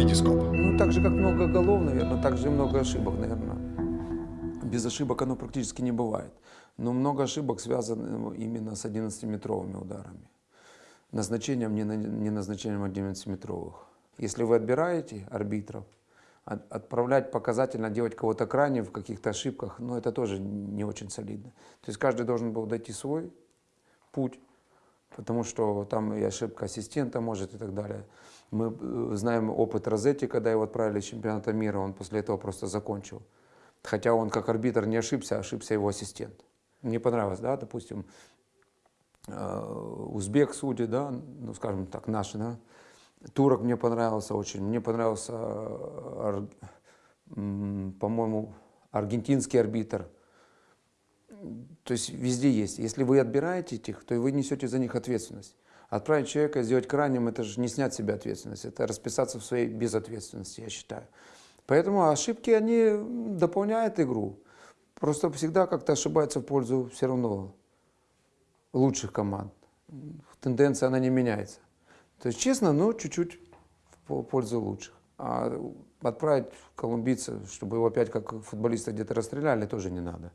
Витископ. Ну, так же, как много голов, наверное, так же и много ошибок, наверное. Без ошибок оно практически не бывает. Но много ошибок связано именно с 11-метровыми ударами. Назначением, не, на- не назначением 11-метровых. Если вы отбираете арбитров, от- отправлять показательно, делать кого-то крайне в каких-то ошибках, ну, это тоже не очень солидно. То есть каждый должен был дойти свой путь, потому что там и ошибка ассистента может и так далее. Мы э, знаем опыт Розетти, когда его отправили с чемпионата мира, он после этого просто закончил. Хотя он как арбитр не ошибся, а ошибся его ассистент. Мне понравилось, да, допустим, э, узбек судьи, да, ну, скажем так, наши, да, турок мне понравился очень, мне понравился, э, по-моему, аргентинский арбитр, то есть везде есть. Если вы отбираете этих, то вы несете за них ответственность. Отправить человека, сделать крайним, это же не снять с себя ответственность, это расписаться в своей безответственности, я считаю. Поэтому ошибки, они дополняют игру. Просто всегда как-то ошибается в пользу все равно лучших команд. Тенденция, она не меняется. То есть честно, но чуть-чуть в по- пользу лучших. А отправить колумбийца, чтобы его опять как футболиста где-то расстреляли, тоже не надо.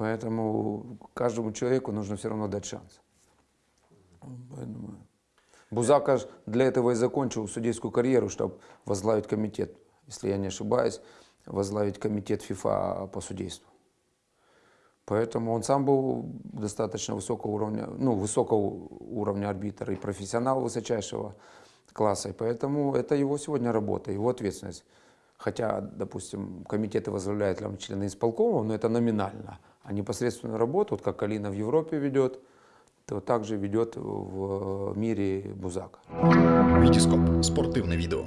Поэтому каждому человеку нужно все равно дать шанс. Бузака для этого и закончил судейскую карьеру, чтобы возглавить комитет, если я не ошибаюсь, возглавить комитет ФИФА по судейству. Поэтому он сам был достаточно высокого уровня, ну, высокого уровня арбитра и профессионал высочайшего класса. И поэтому это его сегодня работа, его ответственность. Хотя, допустим, комитеты возглавляют там, члены исполкома, но это номинально. А непосредственную работу, вот как Алина в Европе ведет, то также ведет в мире Бузак. Витископ. Спортивне відео.